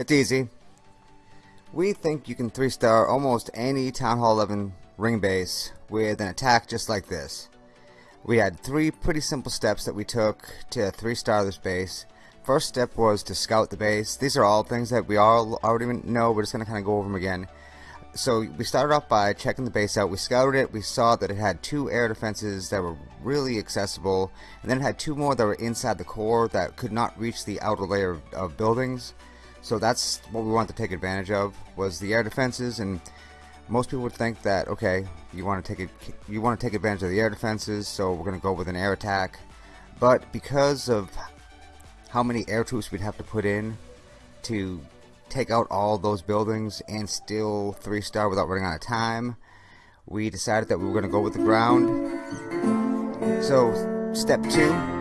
It's easy. We think you can 3-star almost any Town Hall 11 ring base with an attack just like this. We had three pretty simple steps that we took to 3-star this base. First step was to scout the base. These are all things that we all already know, we're just going to kind of go over them again. So we started off by checking the base out. We scouted it. We saw that it had two air defenses that were really accessible, and then it had two more that were inside the core that could not reach the outer layer of, of buildings. So that's what we wanted to take advantage of was the air defenses and most people would think that okay you want to take it you want to take advantage of the air defenses so we're going to go with an air attack. But because of how many air troops we'd have to put in to take out all those buildings and still three star without running out of time we decided that we were going to go with the ground. So step two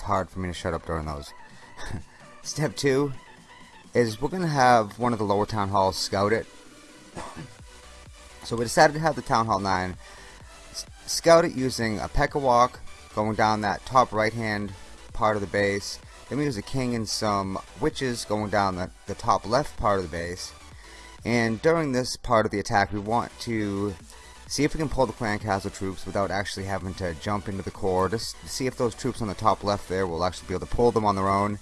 hard for me to shut up during those. Step two is we're going to have one of the lower town halls scout it. So we decided to have the Town Hall 9 scout it using a P.E.K.K.A. walk going down that top right hand part of the base. Then we use a king and some witches going down the, the top left part of the base. And during this part of the attack we want to see if we can pull the clan castle troops without actually having to jump into the core. Just see if those troops on the top left there will actually be able to pull them on their own.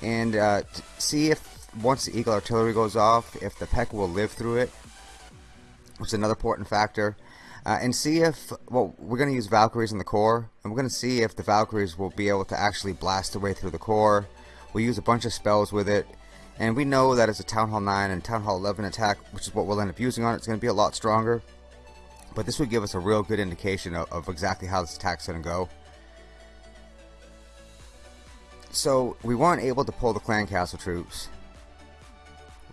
And uh, see if once the eagle artillery goes off if the peck will live through it which is another important factor. Uh, and see if well we're going to use Valkyries in the core and we're going to see if the Valkyries will be able to actually blast their way through the core. We'll use a bunch of spells with it and we know that as a Town Hall 9 and Town Hall 11 attack which is what we'll end up using on it, it's going to be a lot stronger but this would give us a real good indication of, of exactly how this attack's going to go. So we weren't able to pull the clan castle troops.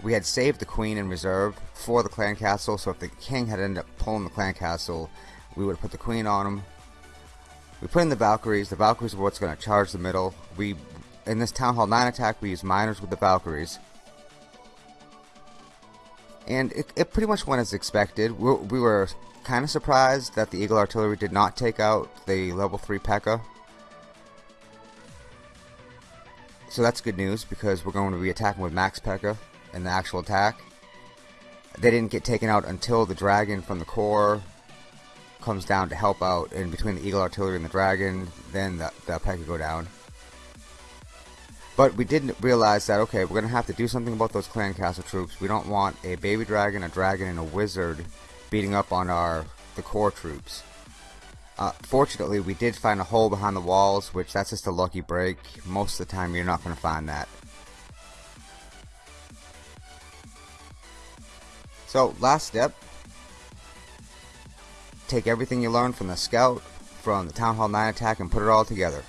We had saved the queen in reserve for the clan castle, so if the king had ended up pulling the clan castle, we would have put the queen on him. We put in the Valkyries. The Valkyries are what's going to charge the middle. We, in this Town Hall 9 attack, we used miners with the Valkyries. And it, it pretty much went as expected. we we were kind of surprised that the Eagle Artillery did not take out the level 3 P.E.K.K.A. So that's good news because we're going to be attacking with Max P.E.K.K.A. in the actual attack. They didn't get taken out until the dragon from the core comes down to help out and between the Eagle Artillery and the dragon then the, the P.E.K.K.A. go down. But we didn't realize that, okay, we're going to have to do something about those clan castle troops. We don't want a baby dragon, a dragon, and a wizard beating up on our the core troops. Uh, fortunately, we did find a hole behind the walls, which that's just a lucky break. Most of the time, you're not going to find that. So, last step. Take everything you learned from the scout, from the Town Hall 9 attack, and put it all together.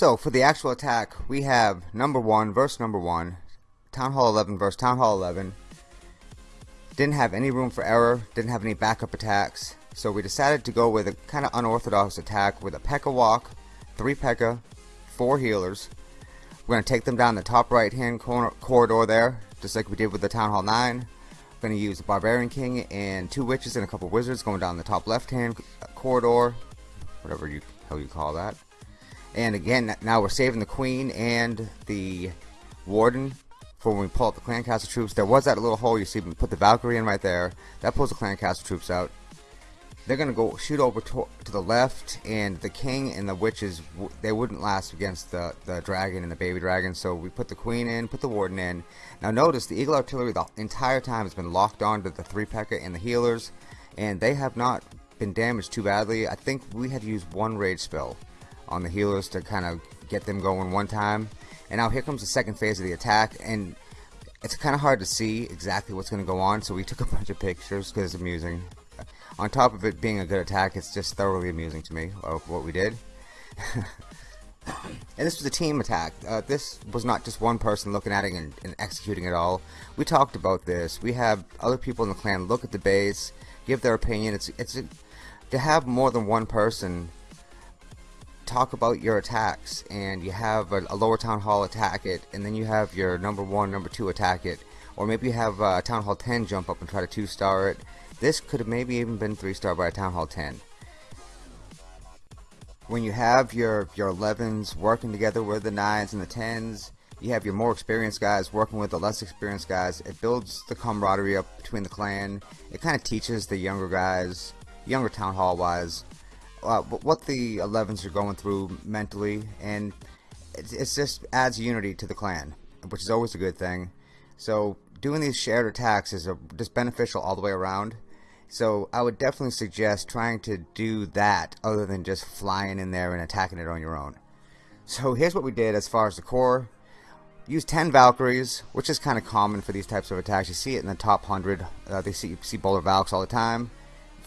So, for the actual attack, we have number 1 verse number 1, Town Hall 11 verse Town Hall 11. Didn't have any room for error, didn't have any backup attacks, so we decided to go with a kind of unorthodox attack with a P.E.K.K.A. walk, 3 P.E.K.K.A., 4 healers. We're going to take them down the top right hand corner, corridor there, just like we did with the Town Hall 9. We're going to use the Barbarian King and two witches and a couple wizards going down the top left hand uh, corridor, whatever you how you call that. And again, now we're saving the Queen and the Warden for when we pull up the Clan Castle troops. There was that little hole you see, we put the Valkyrie in right there. That pulls the Clan Castle troops out. they're gonna go shoot over to, to, the left and the king and the witches they wouldn't last against the the dragon and the baby dragon so we put the queen in put the warden in now notice the eagle artillery the entire time has been locked on to the three P.E.K.K.A and the healers and they have not been damaged too badly I think we had used one rage spell on the healers to kind of get them going one time and now here comes the second phase of the attack and it's kind of hard to see exactly what's going to go on so we took a bunch of pictures because it's amusing on top of it being a good attack, it's just thoroughly amusing to me of what we did. and this was a team attack. Uh, this was not just one person looking at it and, and, executing it all. We talked about this. We have other people in the clan look at the base, give their opinion. It's it's to have more than one person talk about your attacks, and you have a, a, lower town hall attack it, and then you have your number one, number two attack it, or maybe you have uh, town hall 10 jump up and try to two star it this could have maybe even been 3 star by a Town Hall 10. When you have your, your 11s working together with the 9s and the 10s, you have your more experienced guys working with the less experienced guys. It builds the camaraderie up between the clan. It kind of teaches the younger guys, younger Town Hall wise, uh, what the 11s are going through mentally. And it, it just adds unity to the clan, which is always a good thing. So doing these shared attacks is a, just beneficial all the way around. So I would definitely suggest trying to do that other than just flying in there and attacking it on your own. So here's what we did as far as the core. Use 10 Valkyries, which is kind of common for these types of attacks. You see it in the top 100. Uh, they see, see Bowler Valks all the time.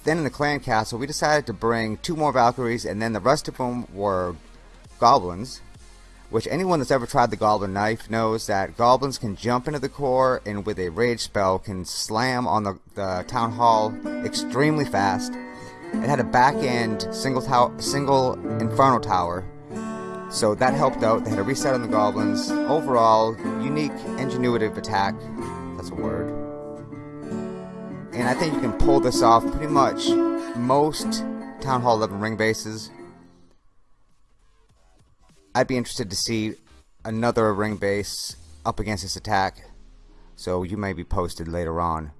Then in the clan castle, we decided to bring two more Valkyries, and then the rest of them were goblins which anyone that's ever tried the Goblin Knife knows that goblins can jump into the core and with a rage spell can slam on the, the town hall extremely fast. It had a back end single, tower, single Inferno Tower, so that helped out. They had a reset on the goblins. Overall, unique, ingenuitive attack. That's a word. And I think you can pull this off pretty much most Town Hall 11 ring bases I'd be interested to see another ring base up against this attack. So you may be posted later on.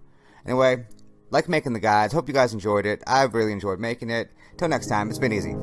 Anyway, like making the guides. Hope you guys enjoyed it. I've really enjoyed making it. Till next time, it's been easy.